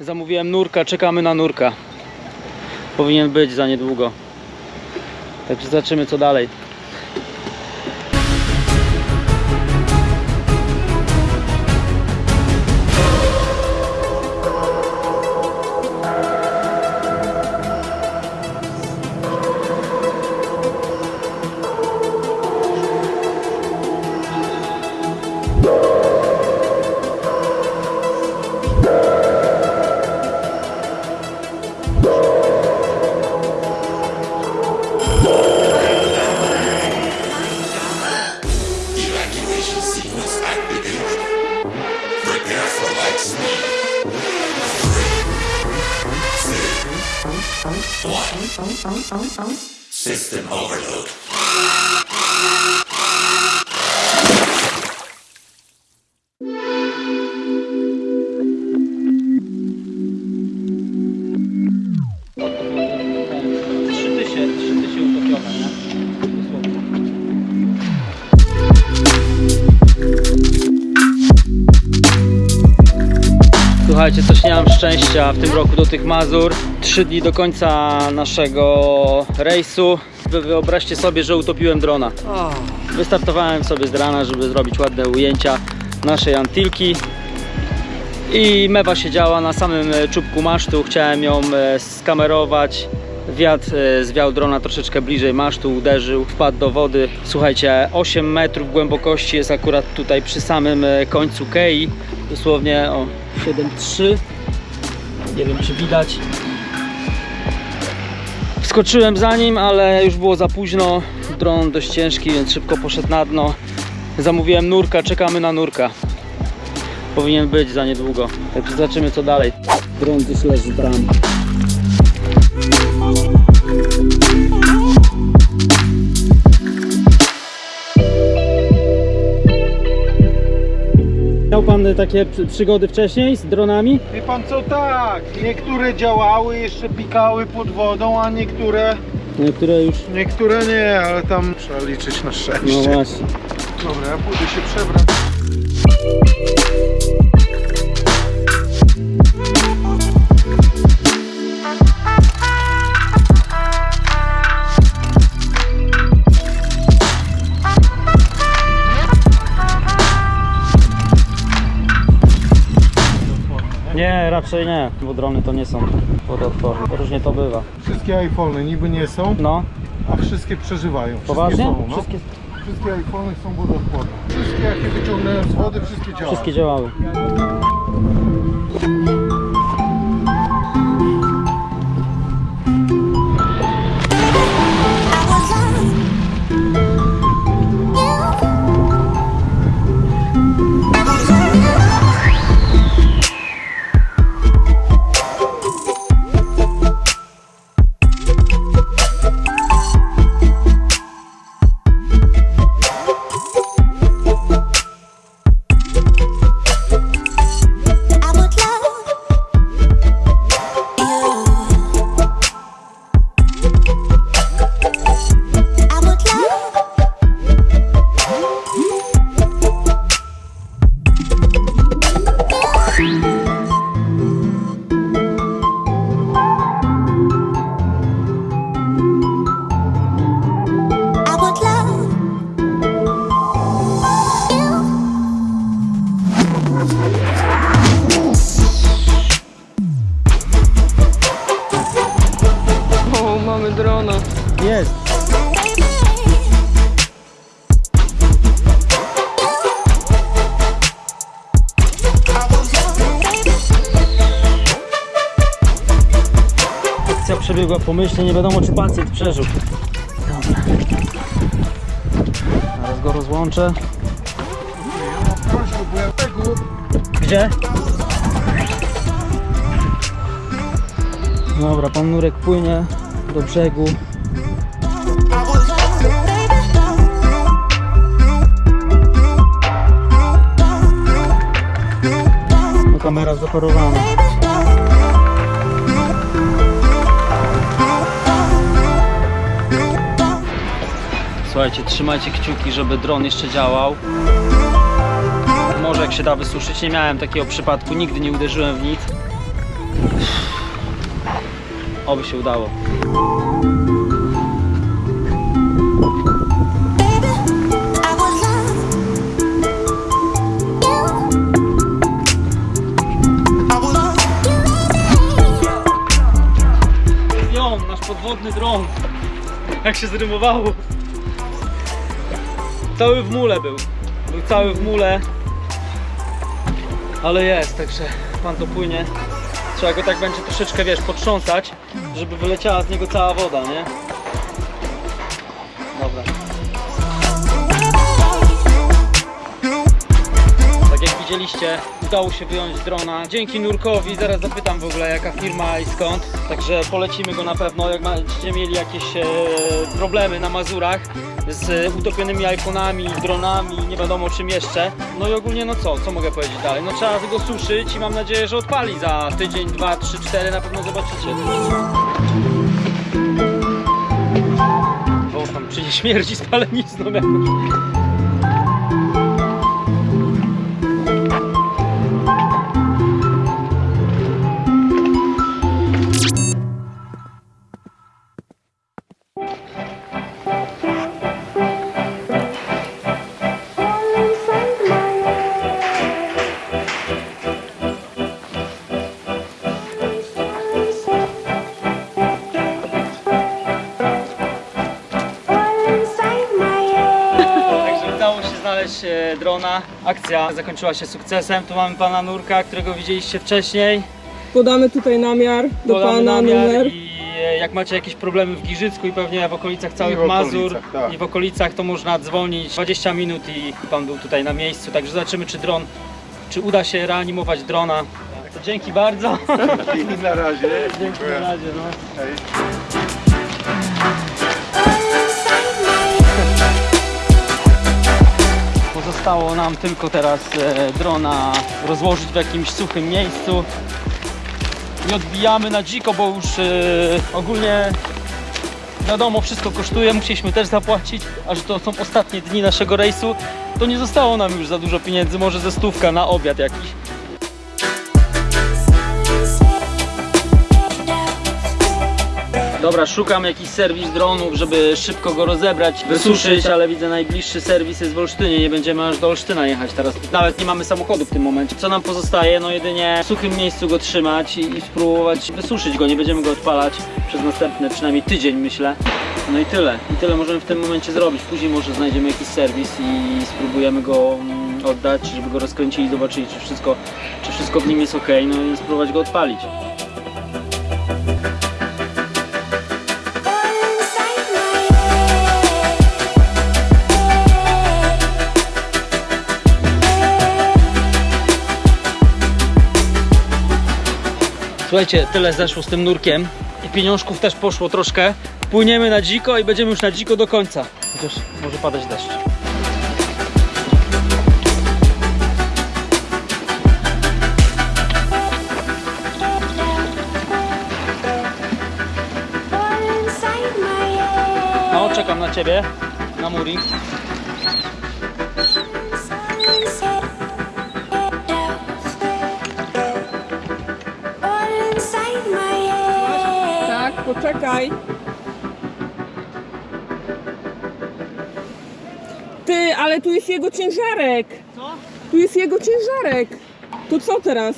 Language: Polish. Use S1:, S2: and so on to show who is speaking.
S1: Zamówiłem nurka, czekamy na nurka. Powinien być za niedługo. Także zobaczymy co dalej. Słuchajcie, coś nie mam szczęścia w tym roku do tych Mazur. Trzy dni do końca naszego rejsu. Wy wyobraźcie sobie, że utopiłem drona. Wystartowałem sobie z rana, żeby zrobić ładne ujęcia naszej Antilki. I mewa siedziała na samym e, czubku masztu. Chciałem ją e, skamerować. Wiatr e, zwiał drona troszeczkę bliżej masztu, uderzył, wpadł do wody. Słuchajcie, 8 metrów głębokości jest akurat tutaj przy samym końcu kei. Dosłownie o 7,3. Nie wiem czy widać. Wskoczyłem za nim, ale już było za późno. Dron dość ciężki, więc szybko poszedł na dno. Zamówiłem nurka, czekamy na nurka. Powinien być za niedługo. Także zobaczymy co dalej. Dron gdzieś leży bram. Miał pan takie przy- przygody wcześniej z dronami?
S2: Wie pan co, tak, niektóre działały, jeszcze pikały pod wodą, a niektóre,
S1: Niektóre już.
S2: niektóre nie, ale tam trzeba liczyć na szczęście.
S1: No właśnie.
S2: Dobra, ja pójdę się przebrać.
S1: Raczej nie, bo drony to nie są wodoodporne. Różnie to bywa.
S2: Wszystkie iPhony niby nie są,
S1: No,
S2: a wszystkie przeżywają. Wszystkie
S1: poważnie?
S2: Są, no.
S1: Wszystkie,
S2: wszystkie iPhony są wodoodporne. Wszystkie jakie wyciągnąłem z wody, wszystkie działają.
S1: wszystkie działały.
S3: Mamy drona.
S1: Jest! Akcja przebiegła pomyślnie, nie wiadomo czy pacjent przeżył. Dobra. Zaraz go rozłączę. Gdzie? Dobra, pan Nurek płynie do brzegu. No, kamera zaparowana. Słuchajcie, trzymajcie kciuki, żeby dron jeszcze działał. Może jak się da wysuszyć, nie miałem takiego przypadku, nigdy nie uderzyłem w nic. Oby się udało. Ją, nasz podwodny dron. Jak się zrymowało. Cały w mule był. Był cały w mule. Ale jest, także pan to płynie. Trzeba go tak będzie troszeczkę, wiesz, potrząsać, żeby wyleciała z niego cała woda, nie? Dobra. Tak jak widzieliście, udało się wyjąć drona. Dzięki Nurkowi, zaraz zapytam w ogóle jaka firma i skąd. Także polecimy go na pewno, jak będziecie mieli jakieś e, problemy na Mazurach z utopionymi iPhone'ami, dronami, nie wiadomo czym jeszcze. No i ogólnie no co, co mogę powiedzieć dalej? No trzeba go suszyć i mam nadzieję, że odpali za tydzień, dwa, trzy, cztery, na pewno zobaczycie. O, tam przy nie śmierdzi spalenizną jakąś. Drona. Akcja zakończyła się sukcesem. Tu mamy pana Nurka, którego widzieliście wcześniej.
S3: Podamy tutaj namiar do
S1: Podamy
S3: pana
S1: namiar
S3: numer.
S1: i e, jak macie jakieś problemy w Giżycku i pewnie w okolicach całych
S2: w
S1: Mazur
S2: okolicach, tak.
S1: i w okolicach, to można dzwonić 20 minut i pan był tutaj na miejscu. Także zobaczymy, czy dron, czy uda się reanimować drona. To dzięki bardzo.
S2: I na razie.
S1: Dzięki na razie. No.
S2: Hej.
S1: Pozostało nam tylko teraz e, drona rozłożyć w jakimś suchym miejscu i odbijamy na dziko, bo już e, ogólnie wiadomo, wszystko kosztuje, musieliśmy też zapłacić, a że to są ostatnie dni naszego rejsu, to nie zostało nam już za dużo pieniędzy, może ze stówka na obiad jakiś. Dobra, szukam jakiś serwis dronów, żeby szybko go rozebrać, wysuszyć, ale widzę najbliższy serwis jest w Olsztynie, nie będziemy aż do Olsztyna jechać teraz. Nawet nie mamy samochodu w tym momencie. Co nam pozostaje? No jedynie w suchym miejscu go trzymać i, i spróbować wysuszyć go, nie będziemy go odpalać przez następny przynajmniej tydzień myślę. No i tyle. I tyle możemy w tym momencie zrobić. Później może znajdziemy jakiś serwis i spróbujemy go mm, oddać, żeby go rozkręcili, zobaczyli czy wszystko, czy wszystko w nim jest ok, no i spróbować go odpalić. Słuchajcie, tyle zeszło z tym nurkiem i pieniążków też poszło troszkę. Płyniemy na dziko i będziemy już na dziko do końca. Chociaż może padać deszcz. No, czekam na ciebie, na Muri.
S3: Poczekaj. Ty, ale tu jest jego ciężarek.
S1: Co?
S3: Tu jest jego ciężarek. To co teraz?